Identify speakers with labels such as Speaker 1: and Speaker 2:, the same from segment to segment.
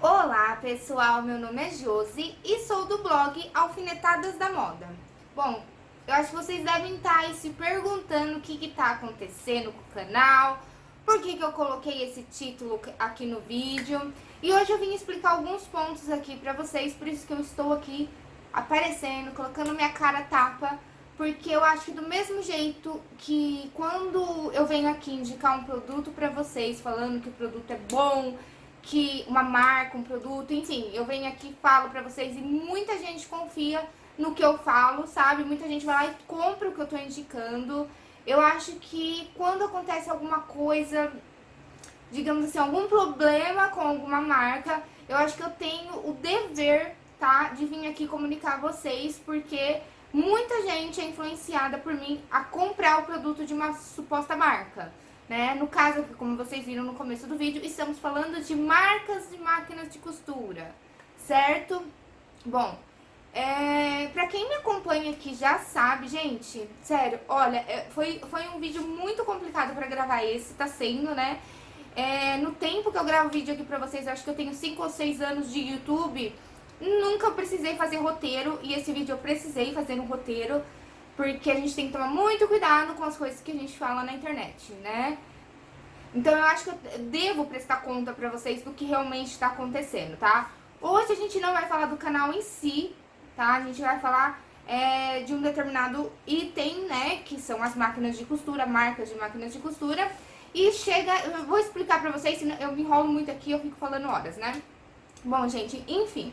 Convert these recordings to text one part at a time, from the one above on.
Speaker 1: Olá pessoal, meu nome é Josi e sou do blog Alfinetadas da Moda. Bom, eu acho que vocês devem estar aí se perguntando o que está acontecendo com o canal, por que, que eu coloquei esse título aqui no vídeo. E hoje eu vim explicar alguns pontos aqui pra vocês, por isso que eu estou aqui aparecendo, colocando minha cara tapa, porque eu acho que do mesmo jeito que quando eu venho aqui indicar um produto pra vocês, falando que o produto é bom, que uma marca, um produto, enfim, eu venho aqui falo pra vocês e muita gente confia no que eu falo, sabe? Muita gente vai lá e compra o que eu tô indicando. Eu acho que quando acontece alguma coisa, digamos assim, algum problema com alguma marca, eu acho que eu tenho o dever, tá, de vir aqui comunicar a vocês, porque muita gente é influenciada por mim a comprar o produto de uma suposta marca. Né? No caso, como vocês viram no começo do vídeo, estamos falando de marcas de máquinas de costura, certo? Bom, é, pra quem me acompanha aqui já sabe, gente, sério, olha, é, foi, foi um vídeo muito complicado pra gravar esse, tá sendo, né? É, no tempo que eu gravo vídeo aqui pra vocês, acho que eu tenho 5 ou 6 anos de YouTube, nunca precisei fazer roteiro, e esse vídeo eu precisei fazer um roteiro, porque a gente tem que tomar muito cuidado com as coisas que a gente fala na internet, né? Então eu acho que eu devo prestar conta pra vocês do que realmente tá acontecendo, tá? Hoje a gente não vai falar do canal em si, tá? A gente vai falar é, de um determinado item, né? Que são as máquinas de costura, marcas de máquinas de costura. E chega, eu vou explicar pra vocês, eu me enrolo muito aqui, eu fico falando horas, né? Bom, gente, enfim.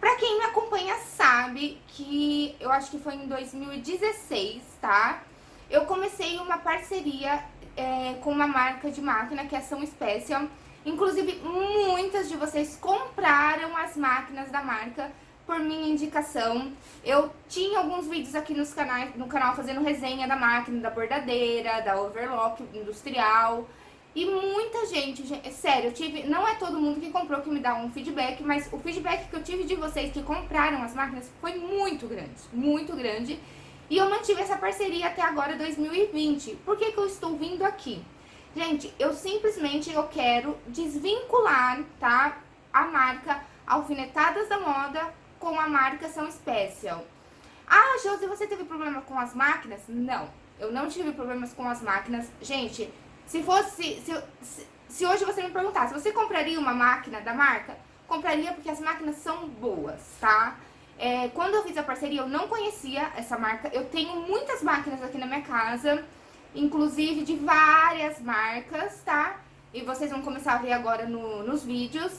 Speaker 1: Pra quem me acompanha sabe que eu acho que foi em 2016, tá? Eu comecei uma parceria é, com uma marca de máquina que é Ação Special. Inclusive, muitas de vocês compraram as máquinas da marca por minha indicação. Eu tinha alguns vídeos aqui nos canais, no canal fazendo resenha da máquina, da bordadeira, da overlock industrial. E muita gente, gente, sério, eu tive, não é todo mundo que comprou que me dá um feedback, mas o feedback que eu tive de vocês que compraram as máquinas foi muito grande, muito grande. E eu mantive essa parceria até agora, 2020. Por que que eu estou vindo aqui? Gente, eu simplesmente eu quero desvincular, tá, a marca Alfinetadas da Moda com a marca São Special. Ah, Josi, você teve problema com as máquinas? Não, eu não tive problemas com as máquinas. Gente, se fosse... Se, se, se hoje você me perguntasse, você compraria uma máquina da marca? Compraria porque as máquinas são boas, tá? É, quando eu fiz a parceria, eu não conhecia essa marca. Eu tenho muitas máquinas aqui na minha casa, inclusive de várias marcas, tá? E vocês vão começar a ver agora no, nos vídeos.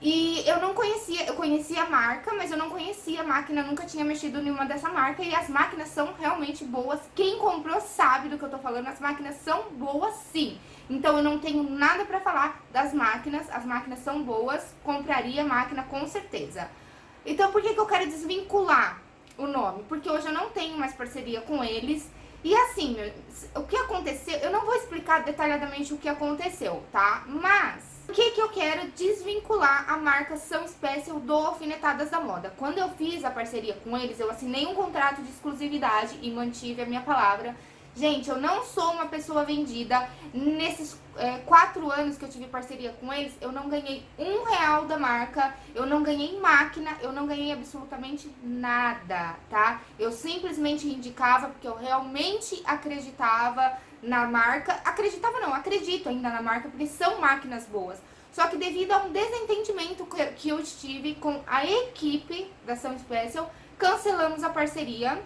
Speaker 1: E eu não conhecia, eu conhecia a marca, mas eu não conhecia a máquina, nunca tinha mexido em uma dessa marca. E as máquinas são realmente boas. Quem comprou sabe do que eu tô falando, as máquinas são boas sim. Então eu não tenho nada pra falar das máquinas, as máquinas são boas, compraria a máquina com certeza. Então por que, que eu quero desvincular o nome? Porque hoje eu não tenho mais parceria com eles. E assim, o que aconteceu, eu não vou explicar detalhadamente o que aconteceu, tá? Mas por que, que eu quero desvincular a marca São Special do Alfinetadas da Moda? Quando eu fiz a parceria com eles, eu assinei um contrato de exclusividade e mantive a minha palavra. Gente, eu não sou uma pessoa vendida. Nesses é, quatro anos que eu tive parceria com eles, eu não ganhei um real da marca, eu não ganhei máquina, eu não ganhei absolutamente nada, tá? Eu simplesmente indicava porque eu realmente acreditava na marca. Acreditava não, acredito ainda na marca, porque são máquinas boas. Só que devido a um desentendimento que eu estive com a equipe da São Special, cancelamos a parceria.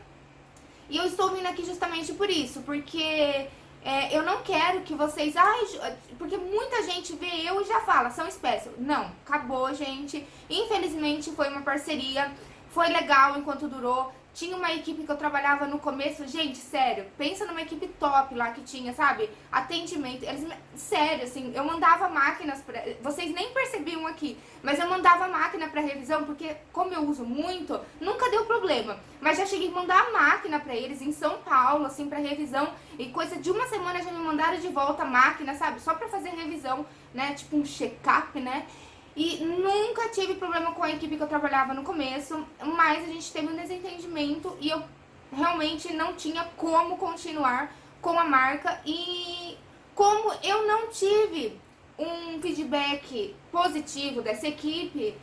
Speaker 1: E eu estou vindo aqui justamente por isso, porque é, eu não quero que vocês... Ai, porque muita gente vê eu e já fala, São Special. Não, acabou, gente. Infelizmente foi uma parceria, foi legal enquanto durou. Tinha uma equipe que eu trabalhava no começo, gente, sério, pensa numa equipe top lá que tinha, sabe? Atendimento, eles, sério, assim, eu mandava máquinas pra, vocês nem percebiam aqui, mas eu mandava máquina pra revisão, porque como eu uso muito, nunca deu problema. Mas já cheguei a mandar máquina pra eles em São Paulo, assim, pra revisão, e coisa de uma semana já me mandaram de volta a máquina, sabe? Só pra fazer revisão, né, tipo um check-up, né? E nunca tive problema com a equipe que eu trabalhava no começo, mas a gente teve um desentendimento e eu realmente não tinha como continuar com a marca. E como eu não tive um feedback positivo dessa equipe,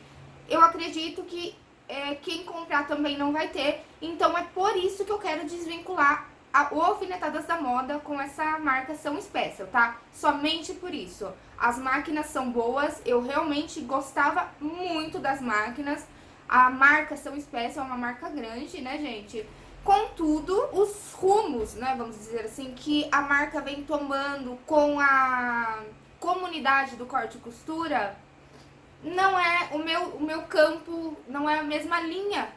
Speaker 1: eu acredito que é, quem comprar também não vai ter. Então é por isso que eu quero desvincular a, o Alfinetadas da Moda com essa marca São Special, tá? Somente por isso. As máquinas são boas, eu realmente gostava muito das máquinas. A marca São Special é uma marca grande, né, gente? Contudo, os rumos, né, vamos dizer assim, que a marca vem tomando com a comunidade do corte e costura, não é o meu, o meu campo, não é a mesma linha,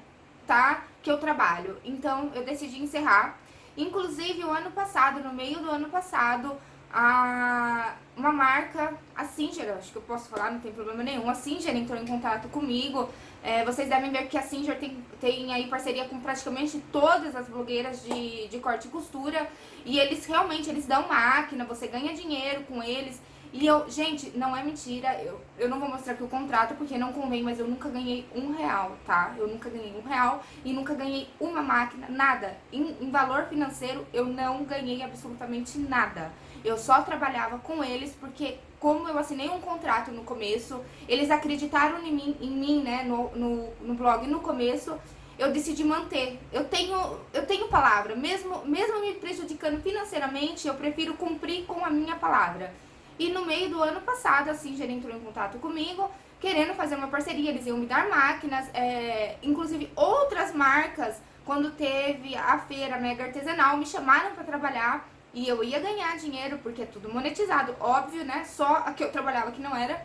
Speaker 1: tá? Que eu trabalho. Então, eu decidi encerrar. Inclusive, o ano passado, no meio do ano passado, a, uma marca, a Singer, acho que eu posso falar, não tem problema nenhum, a Singer entrou em contato comigo. É, vocês devem ver que a Singer tem, tem aí parceria com praticamente todas as blogueiras de, de corte e costura. E eles realmente, eles dão máquina, você ganha dinheiro com eles. E eu, gente, não é mentira, eu, eu não vou mostrar aqui o contrato porque não convém, mas eu nunca ganhei um real, tá? Eu nunca ganhei um real e nunca ganhei uma máquina, nada. Em, em valor financeiro, eu não ganhei absolutamente nada. Eu só trabalhava com eles porque, como eu assinei um contrato no começo, eles acreditaram em mim, em mim né, no, no, no blog no começo, eu decidi manter. Eu tenho, eu tenho palavra, mesmo, mesmo me prejudicando financeiramente, eu prefiro cumprir com a minha palavra. E no meio do ano passado, a Singer entrou em contato comigo, querendo fazer uma parceria, eles iam me dar máquinas, é, inclusive outras marcas, quando teve a feira mega artesanal, me chamaram para trabalhar e eu ia ganhar dinheiro, porque é tudo monetizado, óbvio, né? Só a que eu trabalhava que não era.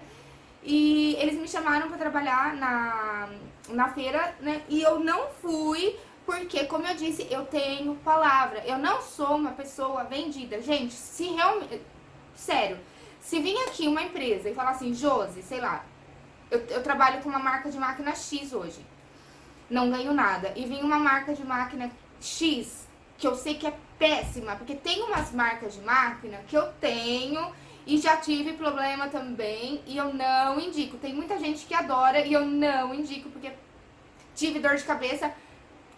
Speaker 1: E eles me chamaram para trabalhar na, na feira, né? E eu não fui, porque, como eu disse, eu tenho palavra. Eu não sou uma pessoa vendida. Gente, se realmente... Sério, se vir aqui uma empresa e falar assim, Josi, sei lá, eu, eu trabalho com uma marca de máquina X hoje, não ganho nada. E vem uma marca de máquina X, que eu sei que é péssima, porque tem umas marcas de máquina que eu tenho e já tive problema também e eu não indico. Tem muita gente que adora e eu não indico, porque tive dor de cabeça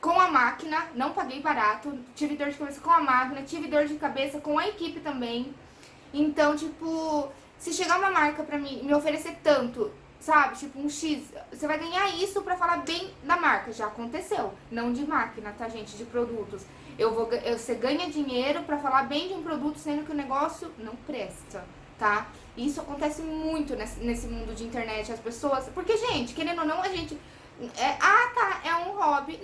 Speaker 1: com a máquina, não paguei barato, tive dor de cabeça com a máquina, tive dor de cabeça com a equipe também. Então, tipo, se chegar uma marca pra mim me oferecer tanto, sabe, tipo um X, você vai ganhar isso pra falar bem da marca. Já aconteceu, não de máquina, tá, gente, de produtos. Eu vou, eu, você ganha dinheiro pra falar bem de um produto, sendo que o negócio não presta, tá? Isso acontece muito nesse, nesse mundo de internet, as pessoas... Porque, gente, querendo ou não, a gente... É, ah, tá, é um hobby...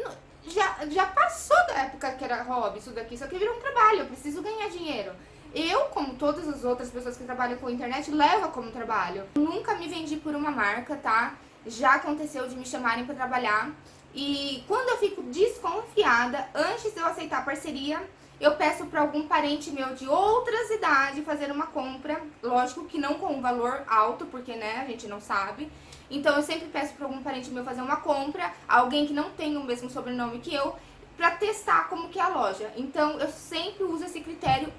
Speaker 1: Já, já passou da época que era hobby isso daqui, isso aqui virou um trabalho, eu preciso ganhar dinheiro. Eu, como todas as outras pessoas que trabalham com internet, levo como trabalho. Nunca me vendi por uma marca, tá? Já aconteceu de me chamarem para trabalhar. E quando eu fico desconfiada, antes de eu aceitar a parceria, eu peço para algum parente meu de outras idades fazer uma compra. Lógico que não com um valor alto, porque né, a gente não sabe. Então eu sempre peço para algum parente meu fazer uma compra, alguém que não tem o mesmo sobrenome que eu, para testar como que é a loja. Então, eu sempre uso esse critério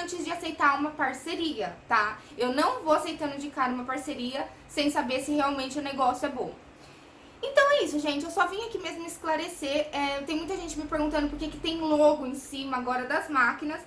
Speaker 1: antes de aceitar uma parceria, tá? Eu não vou aceitando de cara uma parceria sem saber se realmente o negócio é bom. Então é isso, gente. Eu só vim aqui mesmo esclarecer. É, tem muita gente me perguntando por que, que tem logo em cima agora das máquinas.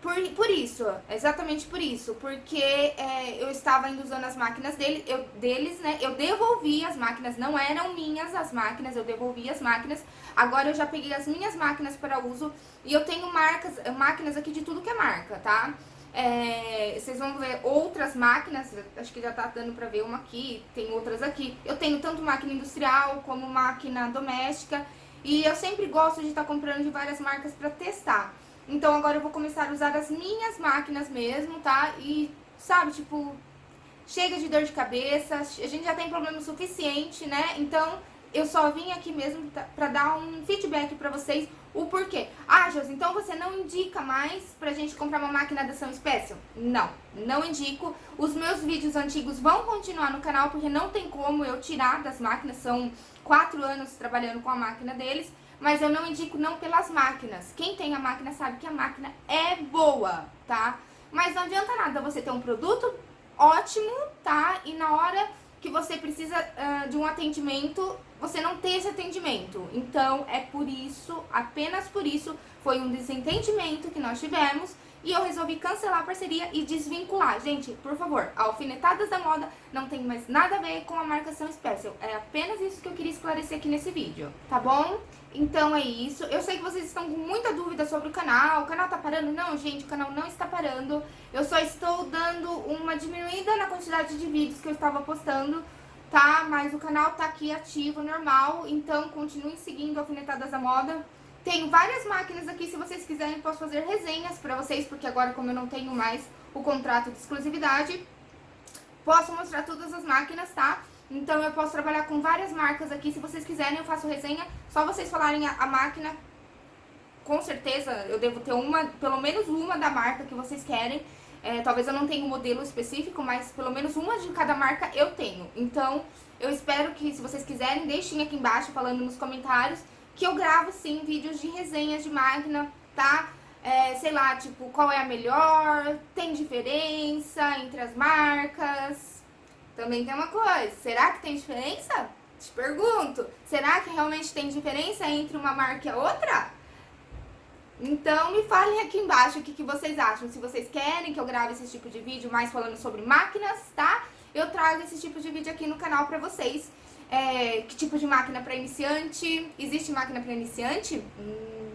Speaker 1: Por, por isso, exatamente por isso, porque é, eu estava indo usando as máquinas dele, eu, deles, né, eu devolvi as máquinas, não eram minhas as máquinas, eu devolvi as máquinas, agora eu já peguei as minhas máquinas para uso e eu tenho marcas, máquinas aqui de tudo que é marca, tá? É, vocês vão ver outras máquinas, acho que já tá dando pra ver uma aqui, tem outras aqui. Eu tenho tanto máquina industrial como máquina doméstica e eu sempre gosto de estar tá comprando de várias marcas para testar. Então agora eu vou começar a usar as minhas máquinas mesmo, tá? E, sabe, tipo, chega de dor de cabeça, a gente já tem problema suficiente, né? Então eu só vim aqui mesmo pra dar um feedback pra vocês o porquê. Ah, Josi, então você não indica mais pra gente comprar uma máquina da São Special? Não, não indico. Os meus vídeos antigos vão continuar no canal porque não tem como eu tirar das máquinas, são quatro anos trabalhando com a máquina deles mas eu não indico não pelas máquinas. Quem tem a máquina sabe que a máquina é boa, tá? Mas não adianta nada você ter um produto ótimo, tá? E na hora que você precisa uh, de um atendimento, você não tem esse atendimento. Então, é por isso, apenas por isso, foi um desentendimento que nós tivemos e eu resolvi cancelar a parceria e desvincular. Gente, por favor, Alfinetadas da Moda não tem mais nada a ver com a marcação Special. É apenas isso que eu queria esclarecer aqui nesse vídeo, tá bom? Então é isso. Eu sei que vocês estão com muita dúvida sobre o canal. O canal tá parando? Não, gente, o canal não está parando. Eu só estou dando uma diminuída na quantidade de vídeos que eu estava postando, tá? Mas o canal tá aqui ativo, normal. Então continuem seguindo Alfinetadas da Moda. Tenho várias máquinas aqui, se vocês quiserem posso fazer resenhas pra vocês, porque agora como eu não tenho mais o contrato de exclusividade, posso mostrar todas as máquinas, tá? Então eu posso trabalhar com várias marcas aqui, se vocês quiserem eu faço resenha, só vocês falarem a, a máquina, com certeza eu devo ter uma, pelo menos uma da marca que vocês querem, é, talvez eu não tenha um modelo específico, mas pelo menos uma de cada marca eu tenho. Então, eu espero que, se vocês quiserem, deixem aqui embaixo falando nos comentários que eu gravo sim vídeos de resenhas de máquina, tá? É, sei lá, tipo, qual é a melhor, tem diferença entre as marcas. Também tem uma coisa, será que tem diferença? Te pergunto, será que realmente tem diferença entre uma marca e a outra? Então me falem aqui embaixo o que, que vocês acham, se vocês querem que eu grave esse tipo de vídeo mais falando sobre máquinas, tá? Eu trago esse tipo de vídeo aqui no canal pra vocês é, que tipo de máquina para iniciante? Existe máquina para iniciante? Hum,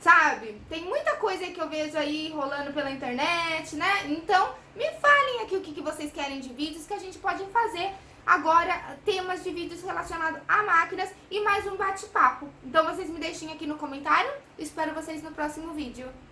Speaker 1: sabe? Tem muita coisa que eu vejo aí rolando pela internet, né? Então, me falem aqui o que, que vocês querem de vídeos que a gente pode fazer agora temas de vídeos relacionados a máquinas e mais um bate-papo. Então vocês me deixem aqui no comentário, espero vocês no próximo vídeo.